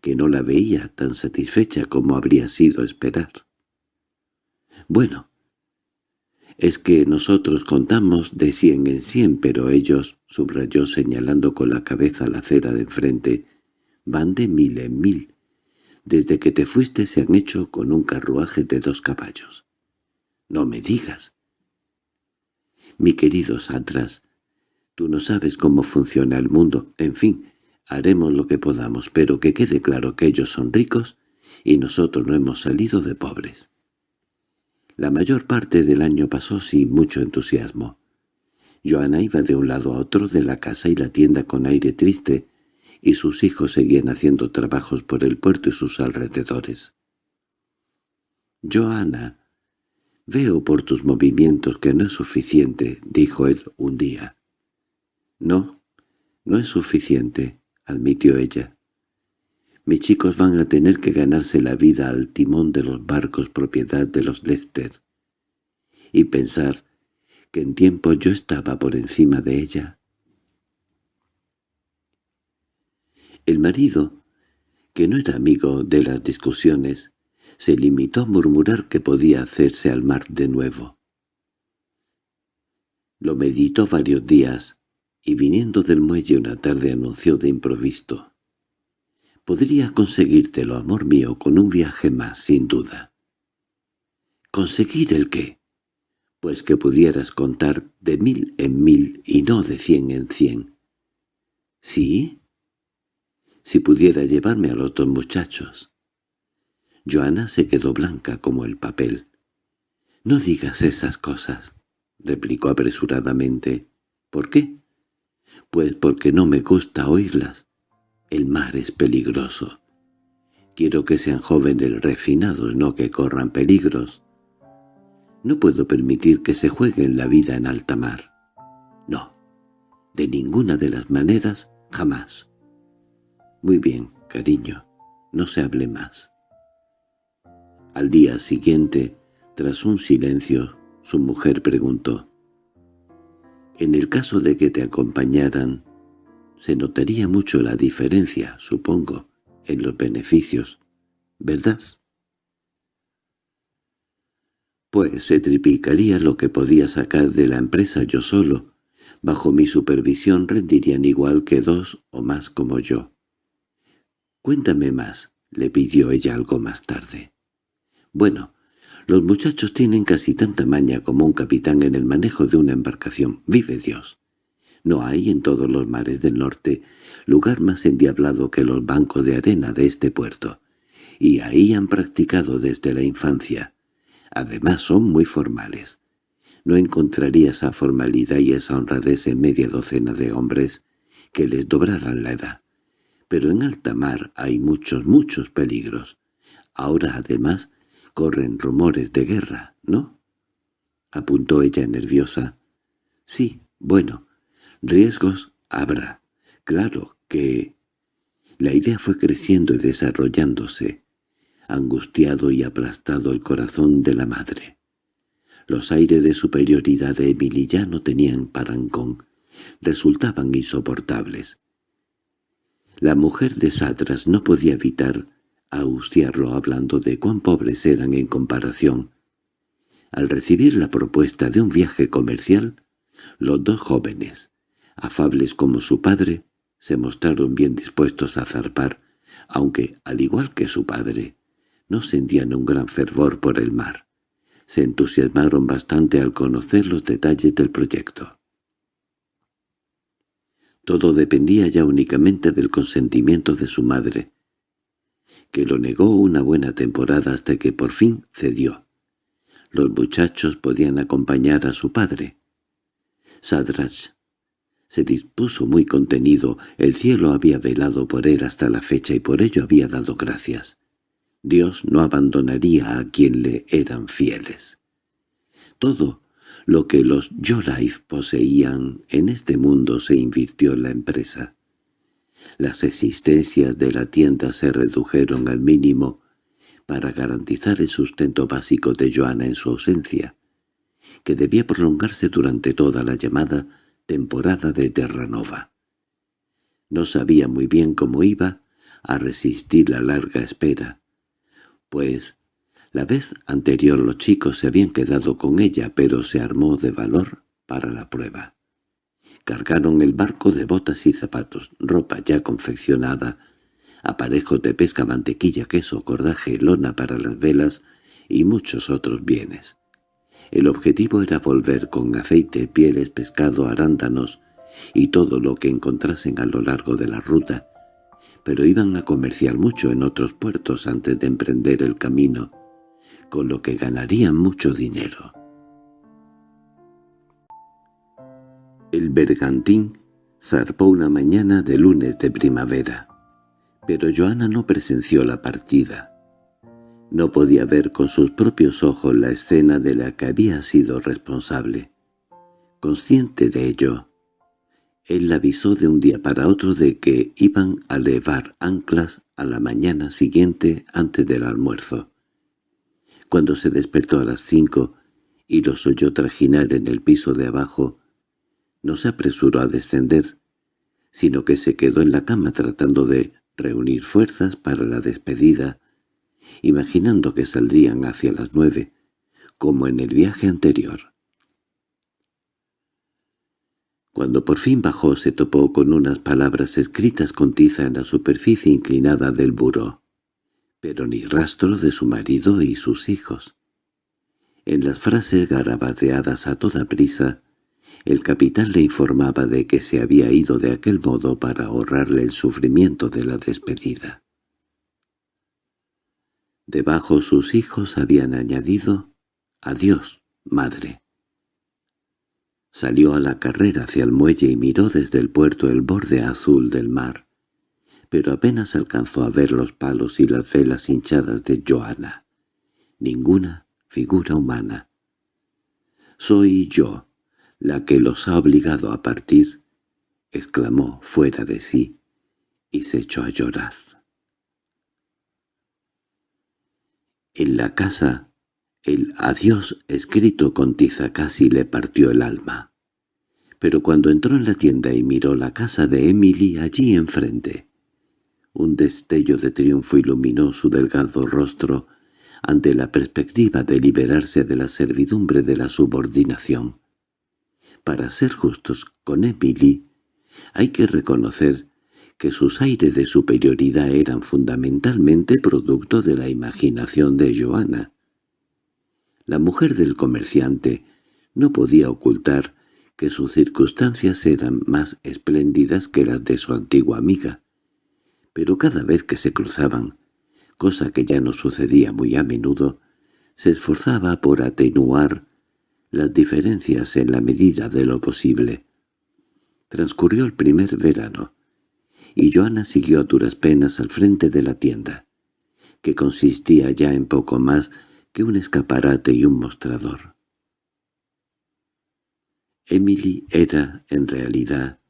que no la veía tan satisfecha como habría sido esperar. «Bueno, es que nosotros contamos de cien en cien, pero ellos, subrayó señalando con la cabeza la acera de enfrente, van de mil en mil. Desde que te fuiste se han hecho con un carruaje de dos caballos. No me digas. Mi querido Satras, tú no sabes cómo funciona el mundo. En fin, haremos lo que podamos, pero que quede claro que ellos son ricos y nosotros no hemos salido de pobres. La mayor parte del año pasó sin mucho entusiasmo. Joana iba de un lado a otro de la casa y la tienda con aire triste, y sus hijos seguían haciendo trabajos por el puerto y sus alrededores. «Joana, veo por tus movimientos que no es suficiente», dijo él un día. «No, no es suficiente», admitió ella. Mis chicos van a tener que ganarse la vida al timón de los barcos propiedad de los Lester. Y pensar que en tiempo yo estaba por encima de ella. El marido, que no era amigo de las discusiones, se limitó a murmurar que podía hacerse al mar de nuevo. Lo meditó varios días, y viniendo del muelle una tarde anunció de improviso. Podría conseguírtelo, amor mío, con un viaje más, sin duda. ¿Conseguir el qué? Pues que pudieras contar de mil en mil y no de cien en cien. ¿Sí? Si pudiera llevarme a los dos muchachos. Joana se quedó blanca como el papel. «No digas esas cosas», replicó apresuradamente. «¿Por qué?» «Pues porque no me gusta oírlas. El mar es peligroso. Quiero que sean jóvenes refinados, no que corran peligros. No puedo permitir que se jueguen la vida en alta mar. No, de ninguna de las maneras, jamás. Muy bien, cariño, no se hable más. Al día siguiente, tras un silencio, su mujer preguntó. «En el caso de que te acompañaran, se notaría mucho la diferencia, supongo, en los beneficios, ¿verdad? Pues se triplicaría lo que podía sacar de la empresa yo solo. Bajo mi supervisión rendirían igual que dos o más como yo. «Cuéntame más», le pidió ella algo más tarde. «Bueno, los muchachos tienen casi tanta maña como un capitán en el manejo de una embarcación. ¡Vive Dios! No hay en todos los mares del norte lugar más endiablado que los bancos de arena de este puerto, y ahí han practicado desde la infancia. Además son muy formales. No encontraría esa formalidad y esa honradez en media docena de hombres que les dobraran la edad. Pero en alta mar hay muchos, muchos peligros. Ahora, además, corren rumores de guerra, ¿no? Apuntó ella nerviosa. Sí, bueno, riesgos habrá. Claro que... La idea fue creciendo y desarrollándose. Angustiado y aplastado el corazón de la madre. Los aires de superioridad de Emily ya no tenían parangón. Resultaban insoportables. La mujer de Satras no podía evitar austiarlo hablando de cuán pobres eran en comparación. Al recibir la propuesta de un viaje comercial, los dos jóvenes, afables como su padre, se mostraron bien dispuestos a zarpar, aunque, al igual que su padre, no sentían un gran fervor por el mar. Se entusiasmaron bastante al conocer los detalles del proyecto. Todo dependía ya únicamente del consentimiento de su madre, que lo negó una buena temporada hasta que por fin cedió. Los muchachos podían acompañar a su padre. Sadrach se dispuso muy contenido, el cielo había velado por él hasta la fecha y por ello había dado gracias. Dios no abandonaría a quien le eran fieles. Todo lo que los Yolife poseían en este mundo se invirtió en la empresa. Las existencias de la tienda se redujeron al mínimo para garantizar el sustento básico de Joana en su ausencia, que debía prolongarse durante toda la llamada temporada de Terranova. No sabía muy bien cómo iba a resistir la larga espera, pues la vez anterior los chicos se habían quedado con ella, pero se armó de valor para la prueba. Cargaron el barco de botas y zapatos, ropa ya confeccionada, aparejos de pesca, mantequilla, queso, cordaje, lona para las velas y muchos otros bienes. El objetivo era volver con aceite, pieles, pescado, arándanos y todo lo que encontrasen a lo largo de la ruta, pero iban a comerciar mucho en otros puertos antes de emprender el camino, con lo que ganarían mucho dinero. El bergantín zarpó una mañana de lunes de primavera, pero Joana no presenció la partida. No podía ver con sus propios ojos la escena de la que había sido responsable. Consciente de ello, él la avisó de un día para otro de que iban a levar anclas a la mañana siguiente antes del almuerzo. Cuando se despertó a las cinco y los oyó trajinar en el piso de abajo, no se apresuró a descender, sino que se quedó en la cama tratando de reunir fuerzas para la despedida, imaginando que saldrían hacia las nueve, como en el viaje anterior. Cuando por fin bajó se topó con unas palabras escritas con tiza en la superficie inclinada del buró, pero ni rastro de su marido y sus hijos. En las frases garabateadas a toda prisa, el capitán le informaba de que se había ido de aquel modo para ahorrarle el sufrimiento de la despedida. Debajo sus hijos habían añadido «Adiós, madre». Salió a la carrera hacia el muelle y miró desde el puerto el borde azul del mar, pero apenas alcanzó a ver los palos y las velas hinchadas de Joana. Ninguna figura humana. «Soy yo», la que los ha obligado a partir, exclamó fuera de sí, y se echó a llorar. En la casa, el adiós escrito con tiza casi le partió el alma. Pero cuando entró en la tienda y miró la casa de Emily allí enfrente, un destello de triunfo iluminó su delgado rostro ante la perspectiva de liberarse de la servidumbre de la subordinación. Para ser justos con Emily, hay que reconocer que sus aires de superioridad eran fundamentalmente producto de la imaginación de Joana. La mujer del comerciante no podía ocultar que sus circunstancias eran más espléndidas que las de su antigua amiga, pero cada vez que se cruzaban, cosa que ya no sucedía muy a menudo, se esforzaba por atenuar las diferencias en la medida de lo posible. Transcurrió el primer verano, y Joana siguió a duras penas al frente de la tienda, que consistía ya en poco más que un escaparate y un mostrador. Emily era, en realidad,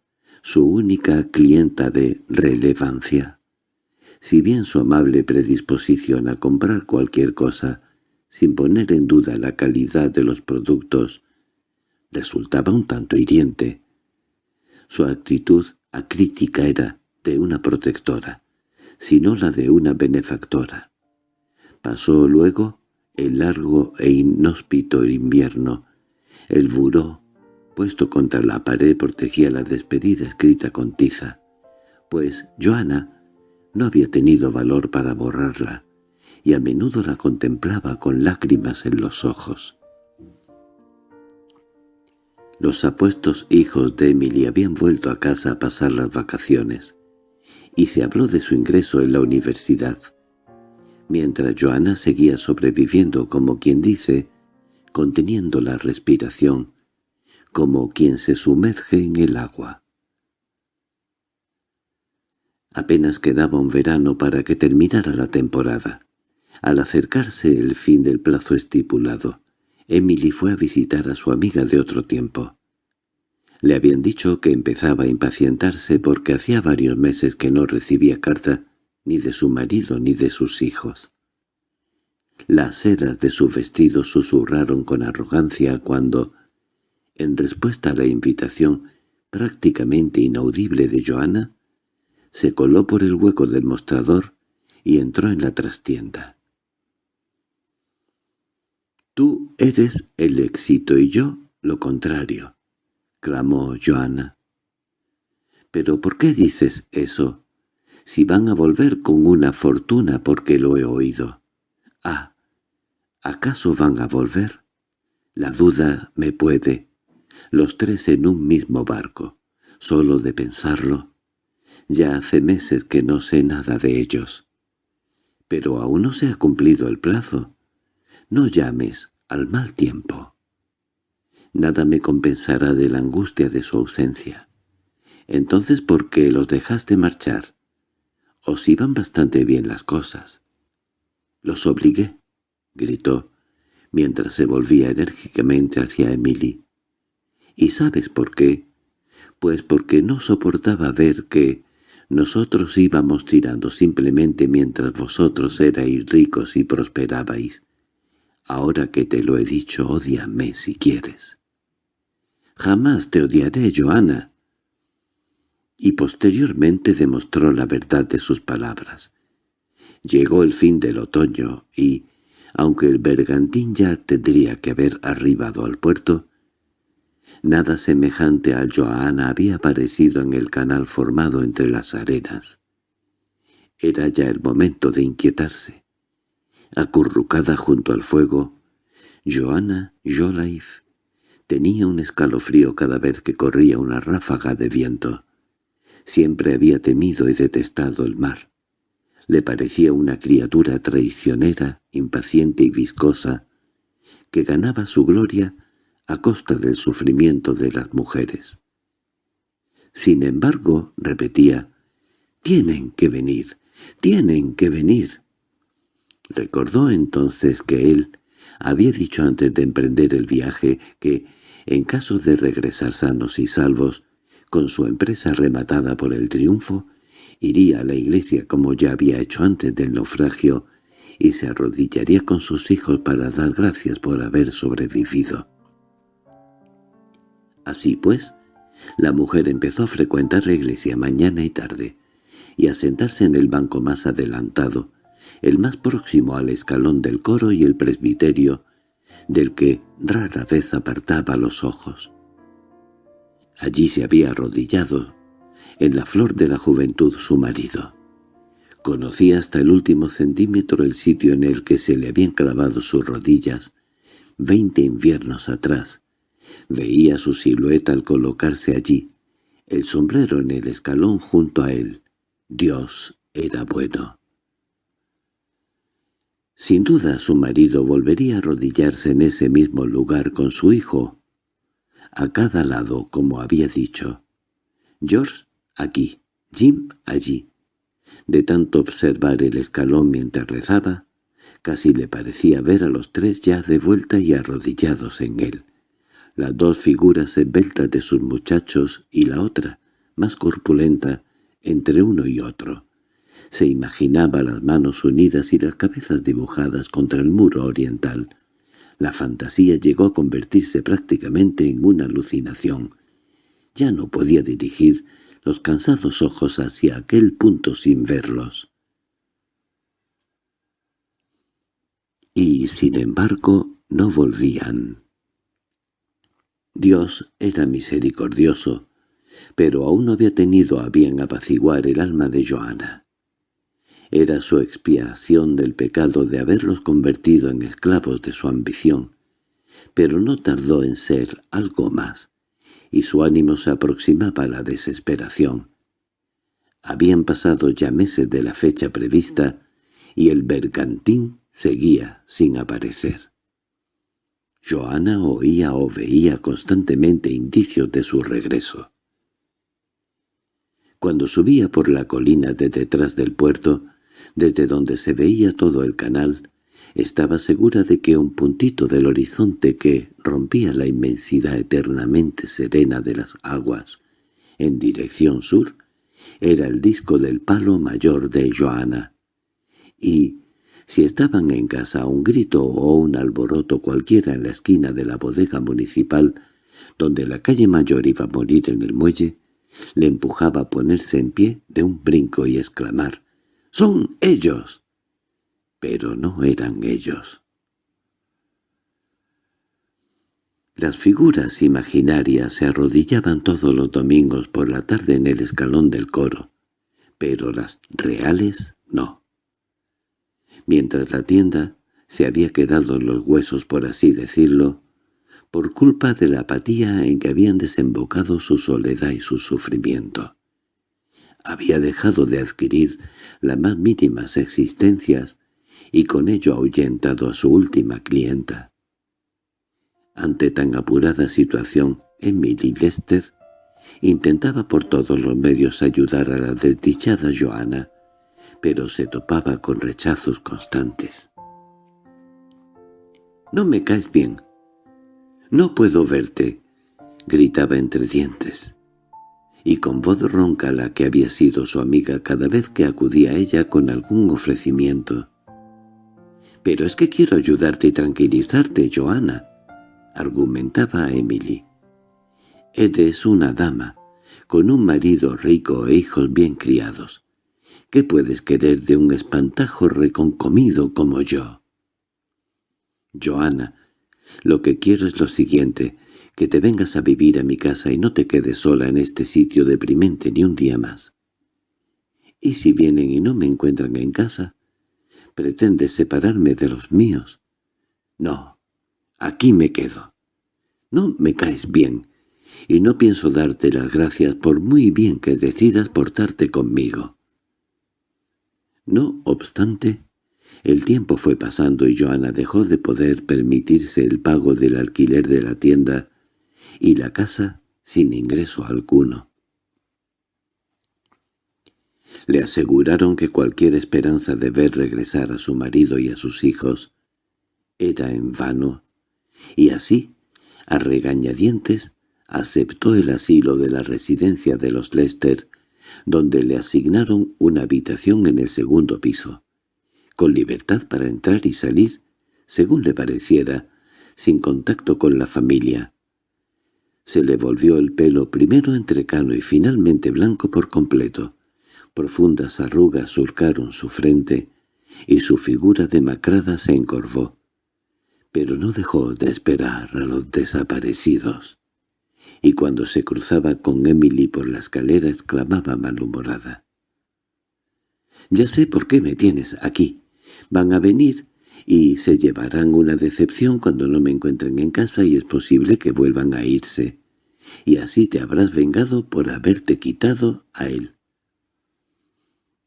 su única clienta de relevancia. Si bien su amable predisposición a comprar cualquier cosa, sin poner en duda la calidad de los productos, resultaba un tanto hiriente, su actitud acrítica era de una protectora, sino la de una benefactora. Pasó luego el largo e inhóspito invierno. El buró, puesto contra la pared, protegía la despedida escrita con tiza, pues Joana no había tenido valor para borrarla, y a menudo la contemplaba con lágrimas en los ojos. Los apuestos hijos de Emily habían vuelto a casa a pasar las vacaciones, y se habló de su ingreso en la universidad, mientras Joana seguía sobreviviendo como quien dice, conteniendo la respiración, como quien se sumerge en el agua. Apenas quedaba un verano para que terminara la temporada. Al acercarse el fin del plazo estipulado, Emily fue a visitar a su amiga de otro tiempo. Le habían dicho que empezaba a impacientarse porque hacía varios meses que no recibía carta ni de su marido ni de sus hijos. Las sedas de su vestido susurraron con arrogancia cuando, en respuesta a la invitación prácticamente inaudible de Joana, se coló por el hueco del mostrador y entró en la trastienda. «Tú eres el éxito y yo lo contrario», clamó Joana. «¿Pero por qué dices eso? Si van a volver con una fortuna porque lo he oído». «Ah, ¿acaso van a volver?» La duda me puede. Los tres en un mismo barco. Solo de pensarlo. Ya hace meses que no sé nada de ellos. Pero aún no se ha cumplido el plazo. No llames al mal tiempo. Nada me compensará de la angustia de su ausencia. Entonces, ¿por qué los dejaste marchar? Os iban bastante bien las cosas. —Los obligué —gritó, mientras se volvía enérgicamente hacia Emily. —¿Y sabes por qué? Pues porque no soportaba ver que nosotros íbamos tirando simplemente mientras vosotros erais ricos y prosperabais. Ahora que te lo he dicho, odiame si quieres. Jamás te odiaré, Joana. Y posteriormente demostró la verdad de sus palabras. Llegó el fin del otoño y, aunque el bergantín ya tendría que haber arribado al puerto, Nada semejante a Joana había aparecido en el canal formado entre las arenas. Era ya el momento de inquietarse. Acurrucada junto al fuego, Joana Jolaif tenía un escalofrío cada vez que corría una ráfaga de viento. Siempre había temido y detestado el mar. Le parecía una criatura traicionera, impaciente y viscosa, que ganaba su gloria a costa del sufrimiento de las mujeres. Sin embargo, repetía, «Tienen que venir, tienen que venir». Recordó entonces que él había dicho antes de emprender el viaje que, en caso de regresar sanos y salvos, con su empresa rematada por el triunfo, iría a la iglesia como ya había hecho antes del naufragio y se arrodillaría con sus hijos para dar gracias por haber sobrevivido. Así pues, la mujer empezó a frecuentar la iglesia mañana y tarde, y a sentarse en el banco más adelantado, el más próximo al escalón del coro y el presbiterio, del que rara vez apartaba los ojos. Allí se había arrodillado, en la flor de la juventud su marido. Conocía hasta el último centímetro el sitio en el que se le habían clavado sus rodillas, veinte inviernos atrás, Veía su silueta al colocarse allí, el sombrero en el escalón junto a él. Dios era bueno. Sin duda su marido volvería a arrodillarse en ese mismo lugar con su hijo, a cada lado, como había dicho. George aquí, Jim allí. De tanto observar el escalón mientras rezaba, casi le parecía ver a los tres ya de vuelta y arrodillados en él. Las dos figuras esbeltas de sus muchachos y la otra, más corpulenta, entre uno y otro. Se imaginaba las manos unidas y las cabezas dibujadas contra el muro oriental. La fantasía llegó a convertirse prácticamente en una alucinación. Ya no podía dirigir los cansados ojos hacia aquel punto sin verlos. Y, sin embargo, no volvían. Dios era misericordioso, pero aún no había tenido a bien apaciguar el alma de Joana. Era su expiación del pecado de haberlos convertido en esclavos de su ambición, pero no tardó en ser algo más, y su ánimo se aproximaba a la desesperación. Habían pasado ya meses de la fecha prevista, y el bergantín seguía sin aparecer. Joana oía o veía constantemente indicios de su regreso. Cuando subía por la colina de detrás del puerto, desde donde se veía todo el canal, estaba segura de que un puntito del horizonte que rompía la inmensidad eternamente serena de las aguas en dirección sur era el disco del palo mayor de Joana. Y, si estaban en casa un grito o un alboroto cualquiera en la esquina de la bodega municipal, donde la calle mayor iba a morir en el muelle, le empujaba a ponerse en pie de un brinco y exclamar «¡Son ellos!» pero no eran ellos. Las figuras imaginarias se arrodillaban todos los domingos por la tarde en el escalón del coro, pero las reales no. Mientras la tienda se había quedado en los huesos, por así decirlo, por culpa de la apatía en que habían desembocado su soledad y su sufrimiento. Había dejado de adquirir las más mínimas existencias y con ello ahuyentado a su última clienta. Ante tan apurada situación, Emily Lester intentaba por todos los medios ayudar a la desdichada Joana, pero se topaba con rechazos constantes. «No me caes bien. No puedo verte», gritaba entre dientes. Y con voz ronca la que había sido su amiga cada vez que acudía a ella con algún ofrecimiento, «Pero es que quiero ayudarte y tranquilizarte, Joana», argumentaba Emily. «Eres una dama, con un marido rico e hijos bien criados. ¿Qué puedes querer de un espantajo reconcomido como yo?» «Joana, lo que quiero es lo siguiente, que te vengas a vivir a mi casa y no te quedes sola en este sitio deprimente ni un día más. ¿Y si vienen y no me encuentran en casa? pretendes separarme de los míos. No, aquí me quedo. No me caes bien, y no pienso darte las gracias por muy bien que decidas portarte conmigo. No obstante, el tiempo fue pasando y Joana dejó de poder permitirse el pago del alquiler de la tienda y la casa sin ingreso alguno. Le aseguraron que cualquier esperanza de ver regresar a su marido y a sus hijos era en vano, y así, a regañadientes, aceptó el asilo de la residencia de los Lester, donde le asignaron una habitación en el segundo piso, con libertad para entrar y salir, según le pareciera, sin contacto con la familia. Se le volvió el pelo primero entrecano y finalmente blanco por completo. Profundas arrugas surcaron su frente, y su figura demacrada se encorvó. Pero no dejó de esperar a los desaparecidos, y cuando se cruzaba con Emily por la escalera exclamaba malhumorada. «Ya sé por qué me tienes aquí. Van a venir y se llevarán una decepción cuando no me encuentren en casa y es posible que vuelvan a irse. Y así te habrás vengado por haberte quitado a él.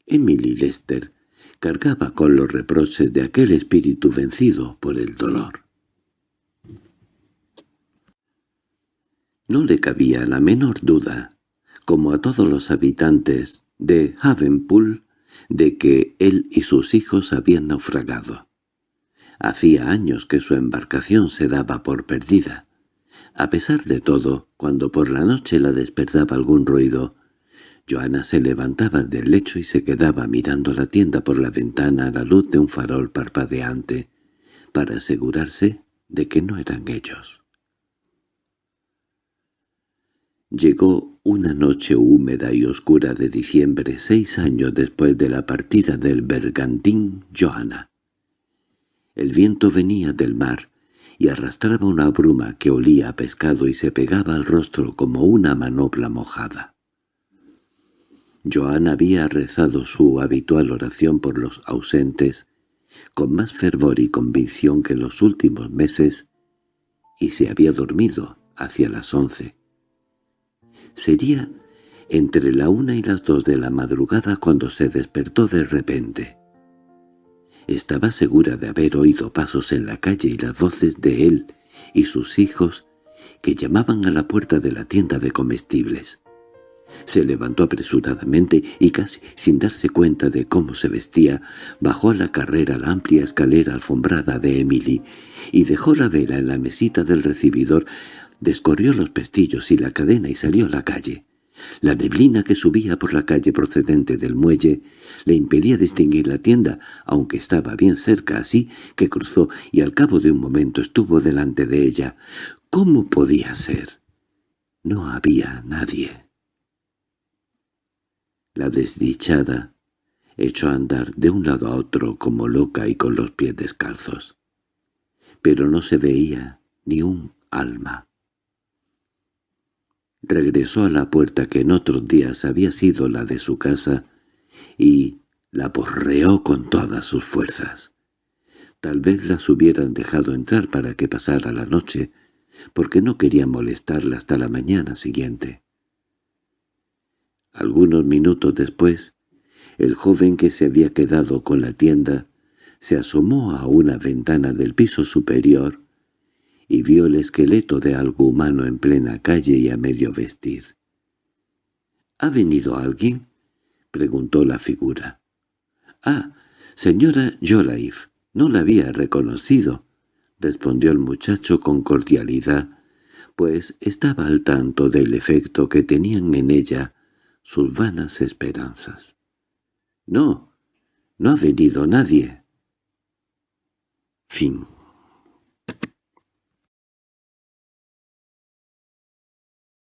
Emily Lester cargaba con los reproches de aquel espíritu vencido por el dolor. No le cabía la menor duda, como a todos los habitantes de Havenpool de que él y sus hijos habían naufragado. Hacía años que su embarcación se daba por perdida. A pesar de todo, cuando por la noche la despertaba algún ruido, Joana se levantaba del lecho y se quedaba mirando la tienda por la ventana a la luz de un farol parpadeante, para asegurarse de que no eran ellos. Llegó una noche húmeda y oscura de diciembre, seis años después de la partida del bergantín Johanna. El viento venía del mar y arrastraba una bruma que olía a pescado y se pegaba al rostro como una manopla mojada. Johanna había rezado su habitual oración por los ausentes, con más fervor y convicción que en los últimos meses, y se había dormido hacia las once. Sería entre la una y las dos de la madrugada cuando se despertó de repente. Estaba segura de haber oído pasos en la calle y las voces de él y sus hijos que llamaban a la puerta de la tienda de comestibles. Se levantó apresuradamente y casi sin darse cuenta de cómo se vestía, bajó a la carrera la amplia escalera alfombrada de Emily y dejó la vela en la mesita del recibidor, descorrió los pestillos y la cadena y salió a la calle. La neblina que subía por la calle procedente del muelle le impedía distinguir la tienda, aunque estaba bien cerca así que cruzó y al cabo de un momento estuvo delante de ella. ¿Cómo podía ser? No había nadie. La desdichada echó a andar de un lado a otro como loca y con los pies descalzos. Pero no se veía ni un alma. Regresó a la puerta que en otros días había sido la de su casa y la porreó con todas sus fuerzas. Tal vez las hubieran dejado entrar para que pasara la noche, porque no quería molestarla hasta la mañana siguiente. Algunos minutos después, el joven que se había quedado con la tienda se asomó a una ventana del piso superior y vio el esqueleto de algo humano en plena calle y a medio vestir. —¿Ha venido alguien? —preguntó la figura. —Ah, señora Jolaif, no la había reconocido —respondió el muchacho con cordialidad, pues estaba al tanto del efecto que tenían en ella sus vanas esperanzas. —No, no ha venido nadie. Fin